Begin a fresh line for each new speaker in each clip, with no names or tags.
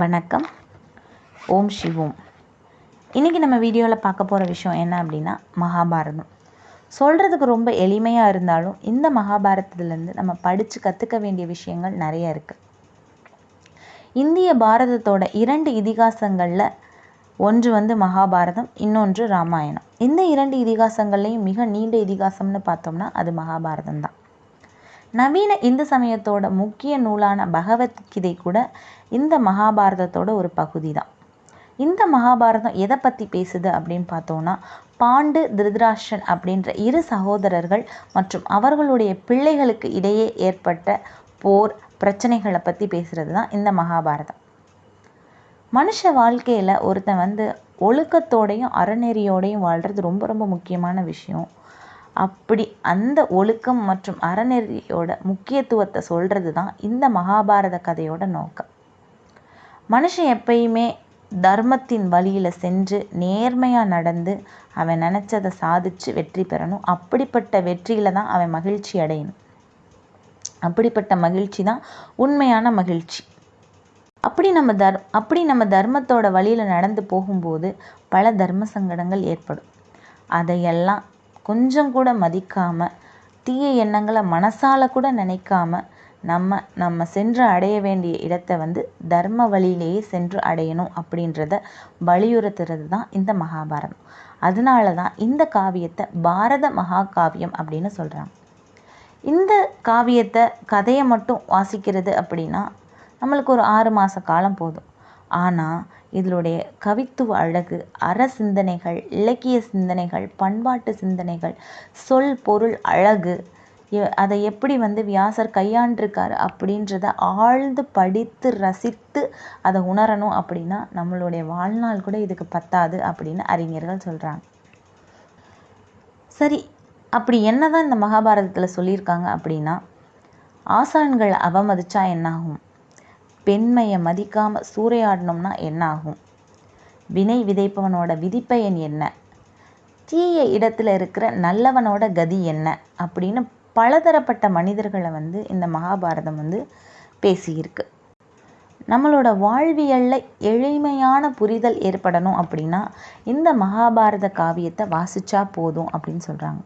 வணக்கம். ஓம் சிவோம். இன்றைக்கி நம்ம வீடியோவில் பார்க்க போகிற விஷயம் என்ன அப்படின்னா மகாபாரதம். சொல்கிறதுக்கு ரொம்ப எளிமையாக இருந்தாலும் இந்த மகாபாரதத்துலேருந்து நம்ம படித்து கற்றுக்க வேண்டிய விஷயங்கள் நிறைய இருக்குது இந்திய பாரதத்தோட இரண்டு இதிகாசங்களில் ஒன்று வந்து மகாபாரதம் இன்னொன்று ராமாயணம். இந்த இரண்டு இதிகாசங்கள்லேயும் மிக நீண்ட இதிகாசம்னு பார்த்தோம்னா அது மகாபாரதம் தான் நவீன இந்து சமயத்தோட முக்கிய நூலான பகவத்கீதை கூட இந்த மகாபாரதத்தோட ஒரு பகுதி தான் இந்த மகாபாரதம் எதை பற்றி பேசுது அப்படின்னு பார்த்தோன்னா பாண்டு திருதராஷ்டிரன் அப்படின்ற இரு சகோதரர்கள் மற்றும் அவர்களுடைய பிள்ளைகளுக்கு இடையே ஏற்பட்ட போர் பிரச்சனைகளை பற்றி பேசுகிறது தான் இந்த மகாபாரதம். மனுஷ வாழ்க்கையில் ஒருத்தன் வந்து ஒழுக்கத்தோடையும் அறநெறியோடையும் வாழ்கிறது ரொம்ப ரொம்ப முக்கியமான விஷயம். அப்படி அந்த ஒழுக்கம் மற்றும் அறநெறியோட முக்கியத்துவத்தை சொல்கிறது தான் இந்த மகாபாரத கதையோட நோக்கம். மனுஷன் எப்பயுமே தர்மத்தின் வழியில் சென்று நேர்மையாக நடந்து அவன் நினச்சதை சாதித்து வெற்றி பெறணும். அப்படிப்பட்ட வெற்றியில் தான் அவன் மகிழ்ச்சி அடையணும். அப்படிப்பட்ட மகிழ்ச்சி தான் உண்மையான மகிழ்ச்சி. அப்படி நம்ம தர் அப்படி நம்ம தர்மத்தோட வழியில் நடந்து போகும்போது பல தர்ம சங்கடங்கள் ஏற்படும். அதையெல்லாம் கொஞ்சம் கூட மதிக்காமல் தீய எண்ணங்களை மனசால் கூட நினைக்காம நம்ம நம்ம சென்று அடைய வேண்டிய இடத்தை வந்து தர்ம வழியிலேயே சென்று அடையணும் அப்படின்றத வலியுறுத்துறது தான் இந்த மகாபாரதம். அதனால தான் இந்த காவியத்தை பாரத மகாகாவியம் அப்படின்னு சொல்கிறாங்க இந்த காவியத்தை கதையை மட்டும் வாசிக்கிறது அப்படின்னா நம்மளுக்கு ஒரு ஆறு மாத காலம் போதும். ஆனால் இதனுடைய கவித்துவ அழகு அற சிந்தனைகள் இலக்கிய சிந்தனைகள் பண்பாட்டு சிந்தனைகள் சொல் பொருள் அழகு அதை எப்படி வந்து வியாசர் கையாண்டிருக்காரு அப்படின்றத ஆழ்ந்து படித்து ரசித்து அதை உணரணும் அப்படின்னா நம்மளுடைய வாழ்நாள் கூட இதுக்கு பத்தாது அப்படின்னு அறிஞர்கள் சொல்கிறாங்க சரி அப்படி என்ன தான் இந்த மகாபாரதத்தில் சொல்லியிருக்காங்க அப்படின்னா ஆசான்களை அவமதிச்சா என்னாகும்? பெண்மையை மதிக்காமல் சூறையாடணும்னா என்னாகும்? வினை விதைப்பவனோட விதிப்பயன் என்ன? தீய இடத்துல இருக்கிற நல்லவனோட கதி என்ன? அப்படின்னு பலதரப்பட்ட மனிதர்களை வந்து இந்த மகாபாரதம் வந்து பேசியிருக்கு. நம்மளோட வாழ்வியலில் எளிமையான புரிதல் ஏற்படணும் அப்படின்னா இந்த மகாபாரத காவியத்தை வாசித்தா போதும் அப்படின்னு சொல்கிறாங்க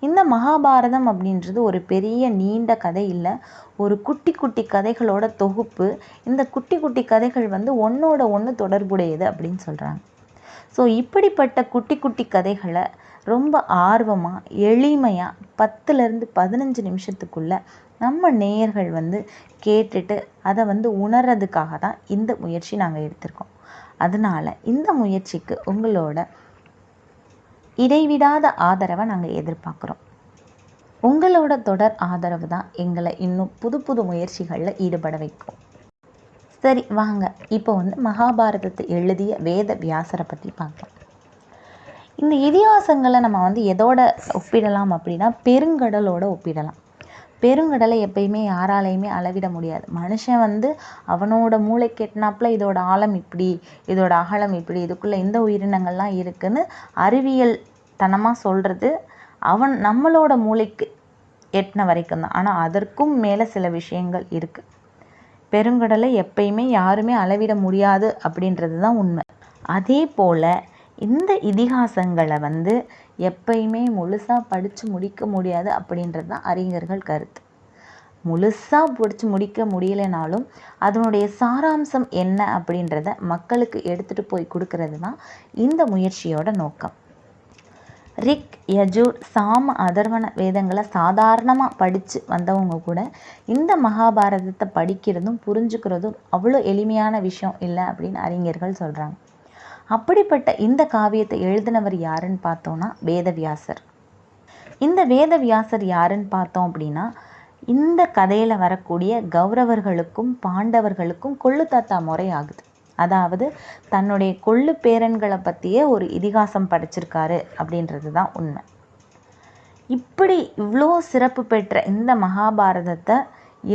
இந்த மகாபாரதம் அப்படின்றது ஒரு பெரிய நீண்ட கதை இல்லை ஒரு குட்டி குட்டி கதைகளோட தொகுப்பு. இந்த குட்டி குட்டி கதைகள் வந்து ஒன்றோட ஒன்று தொடர்புடையது அப்படின்னு சொல்கிறாங்க ஸோ இப்படிப்பட்ட குட்டி குட்டி கதைகளை ரொம்ப ஆர்வமாக எளிமையாக பத்துலேருந்து பதினஞ்சு நிமிஷத்துக்குள்ளே நம்ம நேயர்கள் வந்து கேட்டுட்டு அதை வந்து உணர்றதுக்காக தான் இந்த முயற்சி நாங்கள் எடுத்திருக்கோம். அதனால் இந்த முயற்சிக்கு உங்களோட இடைவிடாத ஆதரவை நாங்கள் எதிர்பார்க்குறோம். உங்களோட தொடர் ஆதரவு தான் எங்களை இன்னும் புது புது முயற்சிகளில் ஈடுபட வைக்கும். சரி வாங்க. இப்போ வந்து மகாபாரதத்தை எழுதிய வேத வியாசரை பற்றி பார்க்கலாம். இந்த இதிகாசங்களை நம்ம வந்து எதோட ஒப்பிடலாம் அப்படின்னா பெருங்கடலோட ஒப்பிடலாம். பெருங்கடலை எப்பயுமே யாராலையுமே அளவிட முடியாது. மனுஷன் வந்து அவனோட மூளை கெட்டினாப்புல இதோட ஆழம் இப்படி இதோட அகலம் இப்படி இதுக்குள்ளே இந்த உயிரினங்கள்லாம் இருக்குன்னு அறிவியல் தனமாக சொல்கிறது அவன் நம்மளோட மூளைக்கு எட்டின வரைக்கும் தான். ஆனால் அதற்கும் மேலே சில விஷயங்கள் இருக்குது பெருங்கடலை எப்பயுமே யாருமே அளவிட முடியாது அப்படின்றது தான் உண்மை. அதே போல் இந்த இதிகாசங்களை வந்து எப்பயுமே முழுசாக படித்து முடிக்க முடியாது அப்படின்றது தான் அறிஞர்கள் கருத்து. முழுசாக படித்து முடிக்க முடியலைனாலும் அதனுடைய சாராம்சம் என்ன அப்படின்றத மக்களுக்கு எடுத்துகிட்டு போய் கொடுக்கறது தான் இந்த முயற்சியோட நோக்கம். ரிக் யஜூர் சாம அதர்வன வேதங்களை சாதாரணமாக படித்து வந்தவங்க கூட இந்த மகாபாரதத்தை படிக்கிறதும் புரிஞ்சுக்கிறதும் அவ்வளோ எளிமையான விஷயம் இல்லை அப்படின்னு அறிஞர்கள் சொல்கிறாங்க அப்படிப்பட்ட இந்த காவியத்தை எழுதினவர் யாருன்னு பார்த்தோன்னா வேதவியாசர். இந்த வேதவியாசர் யாருன்னு பார்த்தோம் அப்படின்னா இந்த கதையில் வரக்கூடிய கௌரவர்களுக்கும் பாண்டவர்களுக்கும் கொள்ளு தாத்தா முறை ஆகுது. அதாவது தன்னுடைய கொள்ளு பேரன்களை பற்றியே ஒரு இதிகாசம் படிச்சிருக்காரு அப்படின்றது தான் உண்மை. இப்படி இவ்வளோ சிறப்பு பெற்ற இந்த மகாபாரதத்தை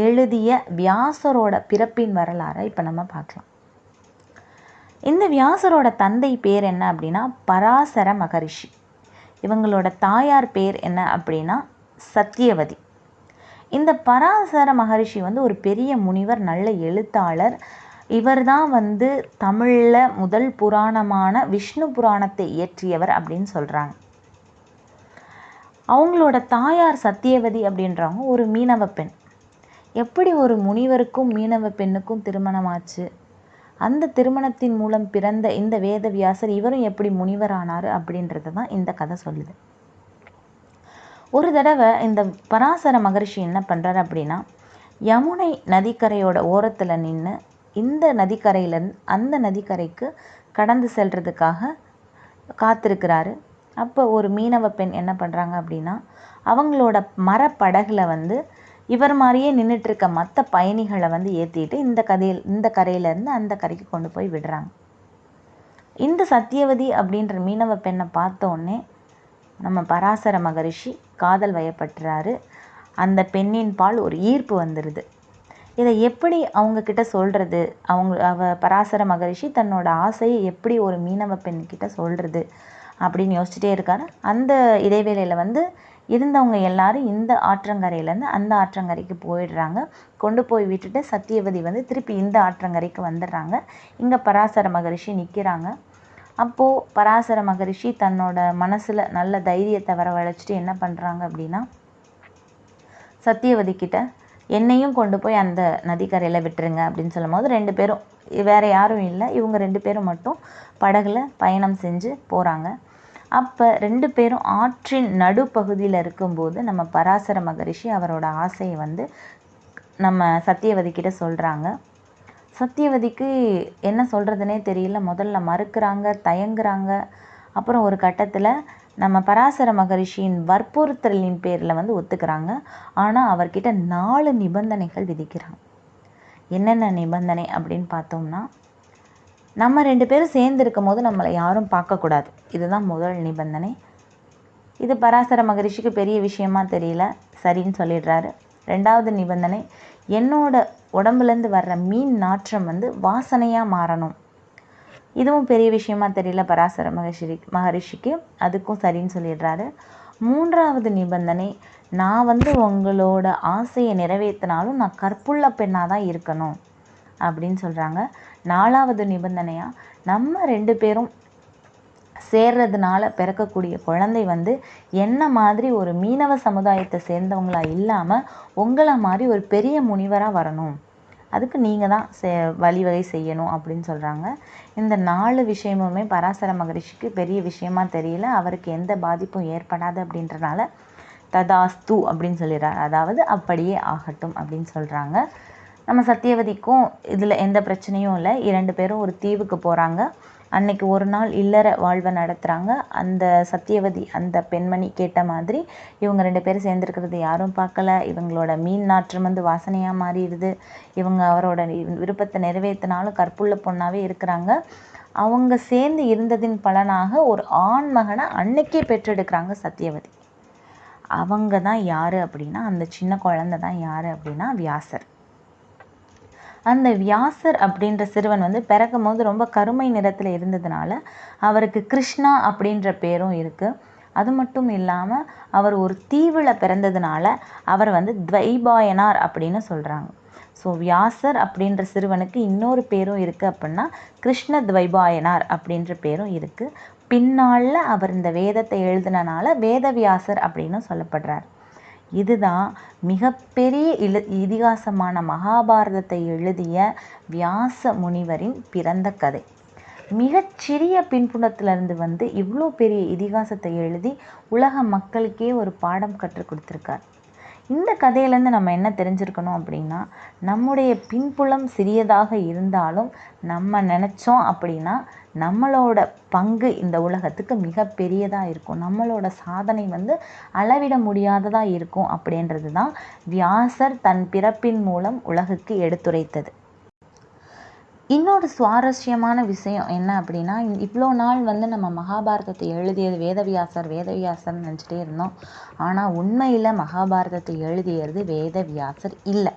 எழுதிய வியாசரோட பிறப்பின் வரலாறை இப்போ நம்ம பார்க்கலாம். இந்த வியாசரோட தந்தை பேர் என்ன அப்படின்னா பராசர மகரிஷி. இவங்களோட தாயார் பேர் என்ன அப்படின்னா சத்தியவதி இந்த பராசர மகரிஷி வந்து ஒரு பெரிய முனிவர் நல்ல எழுத்தாளர். இவர் தான் வந்து தமிழில் முதல் புராணமான விஷ்ணு புராணத்தை இயற்றியவர் அப்படின்னு சொல்கிறாங்க அவங்களோட தாயார் சத்தியவதி அப்படின்றவங்க ஒரு மீனவ பெண். எப்படி ஒரு முனிவருக்கும் மீனவ பெண்ணுக்கும் திருமணம் ஆச்சு அந்த திருமணத்தின் மூலம் பிறந்த இந்த வேதவியாசர் இவரும் எப்படி முனிவரானார் அப்படின்றது தான் இந்த கதை சொல்லுது. ஒரு தடவை இந்த பராசர மகரிஷி என்ன பண்ணுறாரு அப்படின்னா யமுனை நதிக்கரையோட ஓரத்தில் நின்று இந்த நதிக்கரையிலேருந்து அந்த நதிக்கரைக்கு கடந்து செல்றதுக்காக காத்திருக்கிறாரு. அப்போ ஒரு மீனவ பெண் என்ன பண்ணுறாங்க அப்படின்னா அவங்களோட மரப்படகுல வந்து இவர் மாதிரியே நின்றுட்டு இருக்க மற்ற பயணிகளை வந்து ஏற்றிட்டு இந்த கதையில் இந்த கரையிலேருந்து அந்த கரைக்கு கொண்டு போய் விடுறாங்க. இந்த சத்தியவதி அப்படின்ற மீனவ பெண்ணை பார்த்த உடனே நம்ம பராசர மகரிஷி காதல் வயப்பட்டுறாரு. அந்த பெண்ணின் பால் ஒரு ஈர்ப்பு வந்துடுது இதை எப்படி அவங்கக்கிட்ட சொல்கிறது அவங்க அவ பராசர மகரிஷி தன்னோட ஆசையை எப்படி ஒரு மீனவ பெண்கிட்ட சொல்கிறது அப்படின்னு யோசிச்சுட்டே இருக்காரு. அந்த இடைவேளையில் வந்து இருந்தவங்க எல்லாரும் இந்த ஆற்றங்கரையிலேருந்து அந்த ஆற்றங்கரைக்கு போயிடுறாங்க. கொண்டு போய் விட்டுட்டு சத்தியவதி வந்து திருப்பி இந்த ஆற்றங்கரைக்கு வந்துடுறாங்க. இங்கே பராசர மகரிஷி நிற்கிறாங்க அப்போது பராசர மகரிஷி தன்னோட மனசில் நல்ல தைரியத்தை வரவழைச்சிட்டு என்ன பண்ணுறாங்க அப்படின்னா சத்தியவதி கிட்ட என்னையும் கொண்டு போய் அந்த நதிக்கரையில் விட்டுருங்க அப்படின்னு சொல்லும் போது ரெண்டு பேரும் வேறு யாரும் இல்லை இவங்க ரெண்டு பேரும் மட்டும் படகுல பயணம் செஞ்சு போகிறாங்க அப்போ ரெண்டு பேரும் ஆற்றின் நடுப்பகுதியில் இருக்கும்போது நம்ம பராசர மகரிஷி அவரோட ஆசையை வந்து நம்ம சத்தியவதி கிட்ட சொல்கிறாங்க சத்தியவதிக்கு என்ன சொல்கிறதுனே தெரியல. முதல்ல மறுக்கிறாங்க தயங்குறாங்க. அப்புறம் ஒரு கட்டத்தில் நம்ம பராசர மகரிஷியின் வற்புறுத்தலின் பேரில் வந்து ஒத்துக்கிறாங்க. ஆனால் அவர்கிட்ட நாலு நிபந்தனைகள் விதிக்கிறாங்க என்னென்ன நிபந்தனை அப்படின்னு பார்த்தோம்னா நம்ம ரெண்டு பேரும் சேர்ந்து இருக்கும் போது நம்மளை யாரும் பார்க்கக்கூடாது. இதுதான் முதல் நிபந்தனை. இது பராசர மகரிஷிக்கு பெரிய விஷயமா தெரியல. சரின்னு சொல்லிடுறாரு. ரெண்டாவது நிபந்தனை என்னோட உடம்புலேருந்து வர்ற மீன் நாற்றம் வந்து வாசனையாக மாறணும். இதுவும் பெரிய விஷயமா தெரியல பராசர மகரிஷி மகரிஷிக்கு. அதுக்கும் சரின்னு சொல்லிடுறாரு. மூன்றாவது நிபந்தனை நான் வந்து உங்களோட ஆசையை நிறைவேற்றினாலும் நான் கற்புள்ள பெண்ணாக தான் இருக்கணும். அப்படின்னு சொல்கிறாங்க நாலாவது நிபந்தனையாக நம்ம ரெண்டு பேரும் சேர்றதுனால பிறக்கக்கூடிய குழந்தை வந்து என்ன மாதிரி ஒரு மீனவ சமுதாயத்தை சேர்ந்தவங்களா இல்லாமல் உங்களை மாதிரி ஒரு பெரிய முனிவராக வரணும். அதுக்கு நீங்கள் தான் செ வழிவகை செய்யணும் அப்படின்னு சொல்கிறாங்க இந்த நாலு விஷயமுமே பராசர மகரிஷிக்கு பெரிய விஷயமா தெரியல. அவருக்கு எந்த பாதிப்பும் ஏற்படாது அப்படின்றனால ததாஸ்து அப்படின்னு சொல்லிடுறாரு. அதாவது அப்படியே ஆகட்டும் அப்படின்னு சொல்கிறாங்க நம்ம சத்தியவதிக்கும் இதில் எந்த பிரச்சனையும் இல்லை. இரண்டு பேரும் ஒரு தீவுக்கு போகிறாங்க அன்னைக்கு ஒரு நாள் இல்லற வாழ்வை நடத்துகிறாங்க அந்த சத்தியவதி அந்த பெண்மணி கேட்ட மாதிரி இவங்க ரெண்டு பேரும் சேர்ந்துருக்கிறது யாரும் பார்க்கல. இவங்களோட மீன் நாற்றம் வந்து வாசனையாக மாறிடுது. இவங்க அவரோட விருப்பத்தை நிறைவேற்றினாலும் கற்புள்ள பொண்ணாகவே இருக்கிறாங்க. அவங்க சேர்ந்து இருந்ததின் பலனாக ஒரு ஆண் மகனை அன்னைக்கே பெற்றெடுக்கிறாங்க சத்தியவதி. அவங்க தான் யார் அப்படின்னா அந்த சின்ன குழந்தை தான் யார் அப்படின்னா வியாசர். அந்த வியாசர் அப்படின்ற சிறுவன் வந்து பிறக்கும் போது ரொம்ப கருமை நிறத்தில் இருந்ததுனால அவருக்கு கிருஷ்ணா அப்படின்ற பேரும் இருக்குது அது மட்டும் இல்லாமல் அவர் ஒரு தீவில் பிறந்ததுனால அவர் வந்து துவைபாயனார் அப்படின்னு சொல்கிறாங்க ஸோ வியாசர் அப்படின்ற சிறுவனுக்கு இன்னொரு பேரும் இருக்குது அப்படின்னா கிருஷ்ண துவைபாயனார் அப்படின்ற பேரும் இருக்குது பின்னால் அவர் இந்த வேதத்தை எழுதினனால வேதவியாசர் அப்படின்னு சொல்லப்படுறார். இதுதான் மிகப்பெரிய இல இதிகாசமான மகாபாரதத்தை எழுதிய வியாச முனிவரின் பிறந்த கதை. மிகச்சிறிய பின்புணத்திலிருந்து வந்து இவ்வளோ பெரிய இதிகாசத்தை எழுதி உலக மக்களுக்கே ஒரு பாடம் கற்றுக் கொடுத்துருக்கார். இந்த கதையிலேருந்து நம்ம என்ன தெரிஞ்சுருக்கணும் அப்படின்னா நம்முடைய பின்புலம் சிறியதாக இருந்தாலும் நம்ம நினச்சோம் அப்படின்னா நம்மளோட பங்கு இந்த உலகத்துக்கு மிகப்பெரியதாக இருக்கும். நம்மளோட சாதனை வந்து அளவிட முடியாததாக இருக்கும் அப்படின்றது தான் வியாசர் தன் பிறப்பின் மூலம் உலகுக்கு எடுத்துரைத்தது. இன்னொரு சுவாரஸ்யமான விஷயம் என்ன அப்படின்னா இவ்வளோ நாள் வந்து நம்ம மகாபாரதத்தை எழுதியது வேதவியாசர் வேதவியாசர்னு நினச்சிட்டே இருந்தோம். ஆனால் உண்மையில் மகாபாரதத்தை எழுதியது வேதவியாசர் இல்லை.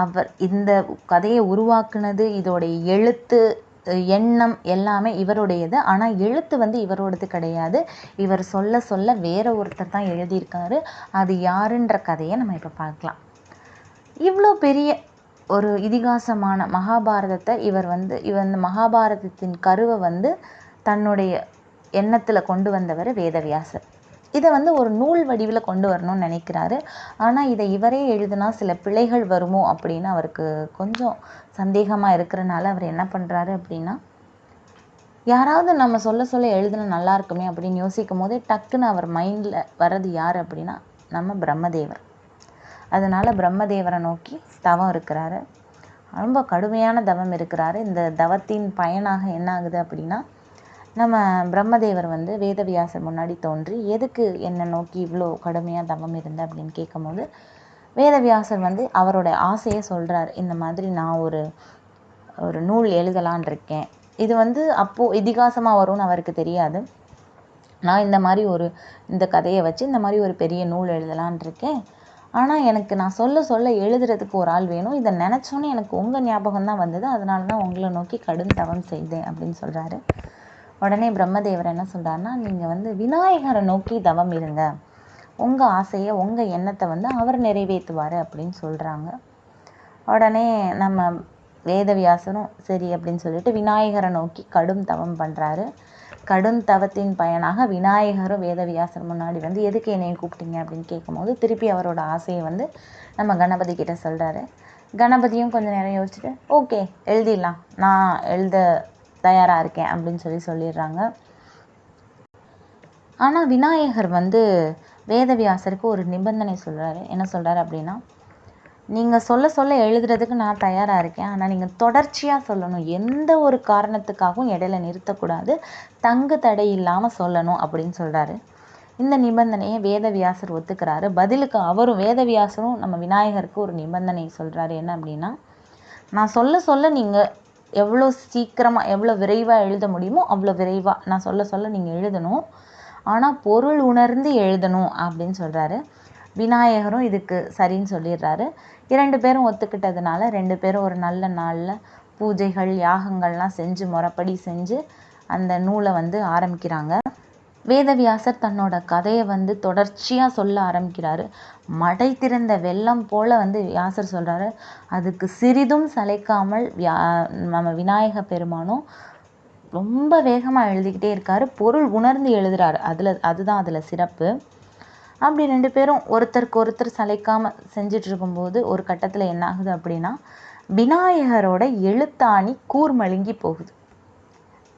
அவர் இந்த கதையை உருவாக்குனது இதோடைய எழுத்து எண்ணம் எல்லாமே இவருடையது. ஆனால் எழுத்து வந்து இவரோடது கிடையாது. இவர் சொல்ல சொல்ல வேற ஒருத்தர் தான் எழுதியிருக்காரு. அது யாருன்ற கதையை நம்ம இப்போ பார்க்கலாம். இவ்வளோ பெரிய ஒரு இதிகாசமான மகாபாரதத்தை இவர் வந்து இவர் இந்த மகாபாரதத்தின் கருவை வந்து தன்னுடைய எண்ணத்தில் கொண்டு வந்தவர் வேதவியாசர். இதை வந்து ஒரு நூல் வடிவில் கொண்டு வரணும்னு நினைக்கிறாரு. ஆனால் இதை இவரே எழுதுனா சில பிழைகள் வருமோ அப்படின்னு அவருக்கு கொஞ்சம் சந்தேகமாக இருக்கிறனால அவர் என்ன பண்ணுறாரு அப்படின்னா யாராவது நம்ம சொல்ல சொல்ல எழுதுனா நல்லா இருக்குமே அப்படின்னு யோசிக்கும் போதே டக்குன்னு அவர் மைண்டில் வர்றது யார் அப்படின்னா நம்ம பிரம்மதேவர். அதனால் பிரம்மதேவரை நோக்கி தவம் இருக்கிறாரு. ரொம்ப கடுமையான தவம் இருக்கிறாரு. இந்த தவத்தின் பயனாக என்ன ஆகுது அப்படின்னா நம்ம பிரம்மதேவர் வந்து வேதவியாசர் முன்னாடி தோன்றி எதுக்கு என்னை நோக்கி இவ்வளோ கடுமையாக தவம் இருந்த? அப்படின்னு கேட்கும்போது வேதவியாசர் வந்து அவரோட ஆசையை சொல்கிறார் இந்த மாதிரி நான் ஒரு ஒரு நூல் எழுதலான் இருக்கேன். இது வந்து அப்போது இதிகாசமாக வரும்னு அவருக்கு தெரியாது. நான் இந்த மாதிரி ஒரு இந்த கதையை வச்சு இந்த மாதிரி ஒரு பெரிய நூல் எழுதலான் இருக்கேன். ஆனால் எனக்கு நான் சொல்ல சொல்ல எழுதுறதுக்கு ஒரு ஆள் வேணும். இதை நினச்சோன்னே எனக்கு உங்கள் ஞாபகம் தான் வந்தது. அதனால தான் உங்களை நோக்கி கடும் தவம் செய்தேன் அப்படின்னு சொல்கிறாரு உடனே பிரம்மதேவர் என்ன சொல்கிறாருன்னா நீங்கள் வந்து விநாயகரை நோக்கி தவம் இருங்க. உங்கள் ஆசையை உங்கள் எண்ணத்தை வந்து அவர் நிறைவேற்றுவார் அப்படின்னு சொல்கிறாங்க உடனே நம்ம வேதவியாசனும் சரி அப்படின்னு சொல்லிட்டு விநாயகரை நோக்கி கடும் தவம் பண்ணுறாரு கடும் தவத்தின் பயனாக விநாயகரும் வேதவியாசர் முன்னாடி வந்து எதுக்கு என்னை கூப்பிட்டீங்க அப்படின்னு கேட்கும்போது திருப்பி அவரோட ஆசையை வந்து நம்ம கணபதி கிட்ட சொல்கிறாரு கணபதியும் கொஞ்சம் நேரம் யோசிச்சுட்டு ஓகே எழுதிடலாம். நான் எழுத தயாராக இருக்கேன் அப்படின்னு சொல்லி சொல்லிடுறாங்க. ஆனால் விநாயகர் வந்து வேதவியாசருக்கு ஒரு நிபந்தனை சொல்கிறாரு என்ன சொல்கிறாரு அப்படின்னா நீங்கள் சொல்ல சொல்ல எழுதுறதுக்கு நான் தயாராக இருக்கேன். ஆனால் நீங்கள் தொடர்ச்சியாக சொல்லணும். எந்த ஒரு காரணத்துக்காகவும் இடையில நிறுத்தக்கூடாது. தங்கு தடை இல்லாமல் சொல்லணும் அப்படின்னு சொல்கிறாரு இந்த நிபந்தனையை வேதவியாசர் ஒத்துக்கிறாரு. பதிலுக்கு அவரும் வேதவியாசரும் நம்ம விநாயகருக்கு ஒரு நிபந்தனை சொல்கிறாரு என்ன அப்படின்னா நான் சொல்ல சொல்ல நீங்கள் எவ்வளோ சீக்கிரமாக எவ்வளோ விரைவாக எழுத முடியுமோ அவ்வளோ விரைவாக நான் சொல்ல சொல்ல நீங்கள் எழுதணும். ஆனால் பொருள் உணர்ந்து எழுதணும் அப்படின்னு சொல்கிறாரு விநாயகரும் இதுக்கு சரின்னு சொல்லிடுறாரு. இரண்டு பேரும் ஒத்துக்கிட்டதுனால ரெண்டு பேரும் ஒரு நல்ல நாளில் பூஜைகள் யாகங்கள்லாம் செஞ்சு முறப்படி செஞ்சு அந்த நூலை வந்து ஆரம்பிக்கிறாங்க. வேதவியாசர் தன்னோட கதையை வந்து தொடர்ச்சியாக சொல்ல ஆரம்பிக்கிறாரு. மடை திறந்த வெள்ளம் போல் வந்து வியாசர் சொல்கிறாரு அதுக்கு சிறிதும் சளைக்காமல் வியா நம்ம விநாயக பெருமானும் ரொம்ப வேகமாக எழுதிக்கிட்டே இருக்காரு. பொருள் உணர்ந்து எழுதுறாரு. அதில் அதுதான் அதில் சிறப்பு. அப்படி ரெண்டு பேரும் ஒருத்தருக்கு ஒருத்தர் சளைக்காமல் செஞ்சுட்டு இருக்கும்போது ஒரு கட்டத்தில் என்ன ஆகுது அப்படின்னா விநாயகரோட எழுத்தாணி கூர்மழுங்கி போகுது.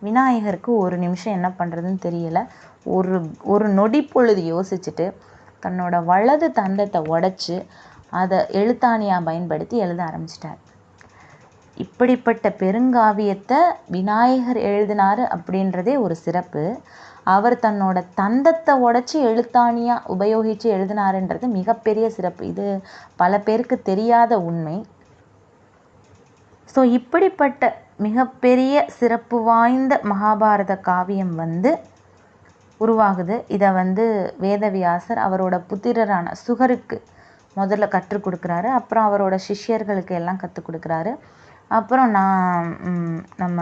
விநாயகருக்கு ஒரு நிமிஷம் என்ன பண்ணுறதுன்னு தெரியலை. ஒரு ஒரு நொடி பொழுது யோசிச்சுட்டு தன்னோட வலது தந்தத்தை உடச்சி அதை எழுத்தாணியாக பயன்படுத்தி எழுத ஆரம்பிச்சிட்டார். இப்படிப்பட்ட பெருங்காவியத்தை விநாயகர் எழுதினார் அப்படின்றதே ஒரு சிறப்பு. அவர் தன்னோட தந்தத்தை உடச்சி எழுத்தாணியாக உபயோகித்து எழுதினாருன்றது மிகப்பெரிய சிறப்பு. இது பல பேருக்கு தெரியாத உண்மை. ஸோ இப்படிப்பட்ட மிகப்பெரிய சிறப்பு வாய்ந்த மகாபாரத காவியம் வந்து உருவாகுது. இதை வந்து வேதவியாசர் அவரோட புத்திரரான சுகருக்கு முதல்ல கற்றுக் கொடுக்குறாரு. அப்புறம் அவரோட சிஷ்யர்களுக்கு எல்லாம் கற்றுக் கொடுக்குறாரு. அப்புறம் நான் நம்ம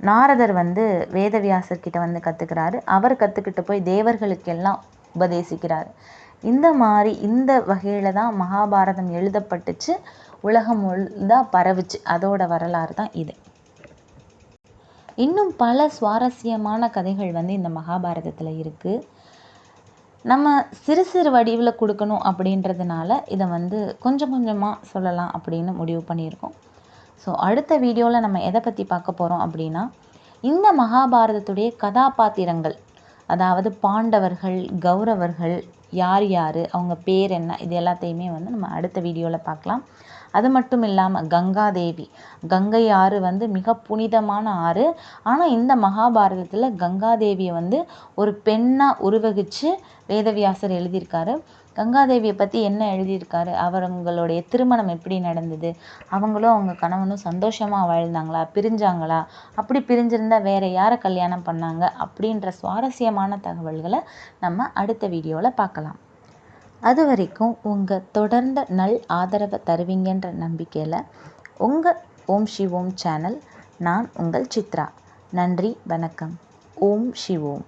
நாரதர் வந்து வேதவியாசர் கிட்ட வந்து கற்றுக்கிறாரு அவர் கற்றுக்கிட்டு போய் தேவர்களுக்கெல்லாம் உபதேசிக்கிறார். இந்த மாதிரி இந்த வகையில் தான் மகாபாரதம் எழுதப்பட்டுச்சு. உலகம் முழுதாக பரவுச்சு. அதோட வரலாறு தான் இது. இன்னும் பல சுவாரஸ்யமான கதைகள் வந்து இந்த மகாபாரதத்தில் இருக்குது நம்ம சிறு சிறு வடிவில் கொடுக்கணும் அப்படின்றதுனால இதை வந்து கொஞ்சம் கொஞ்சமாக சொல்லலாம் அப்படின்னு முடிவு பண்ணியிருக்கோம். ஸோ அடுத்த வீடியோவில் நம்ம எதை பற்றி பார்க்க போகிறோம் அப்படின்னா இந்த மகாபாரதத்துடைய கதாபாத்திரங்கள் அதாவது பாண்டவர்கள் கௌரவர்கள் யார் யார் அவங்க பேர் என்ன இது எல்லாத்தையுமே வந்து நம்ம அடுத்த வீடியோவில் பார்க்கலாம். அது மட்டும் இல்லாமல் கங்காதேவி. கங்கை ஆறு வந்து மிக புனிதமான ஆறு. ஆனால் இந்த மகாபாரதத்தில் கங்காதேவியை வந்து ஒரு பெண்ணாக உருவகித்து வேதவியாசர் எழுதியிருக்காரு. கங்காதேவியை பற்றி என்ன எழுதியிருக்காரு? அவங்களுடைய திருமணம் எப்படி நடந்தது? அவங்களும் அவங்க கணவனும் சந்தோஷமாக வாழ்ந்தாங்களா? பிரிஞ்சாங்களா? அப்படி பிரிஞ்சிருந்தா வேறு யாரை கல்யாணம் பண்ணாங்க? அப்படின்ற சுவாரஸ்யமான தகவல்களை நம்ம அடுத்த வீடியோவில் பார்க்கலாம். அது வரைக்கும் உங்கள் தொடர்ந்த நல் ஆதரவை தருவீங்கன்ற நம்பிக்கையில் உங்கள் ஓம் ஓம் சேனல் நான் உங்கள் சித்ரா. நன்றி வணக்கம். ஓம் ஓம்.